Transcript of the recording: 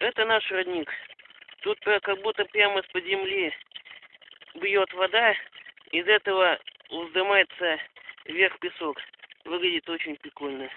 Это наш родник. Тут э, как будто прямо из-под земли бьет вода. Из этого вздымается вверх песок. Выглядит очень прикольно.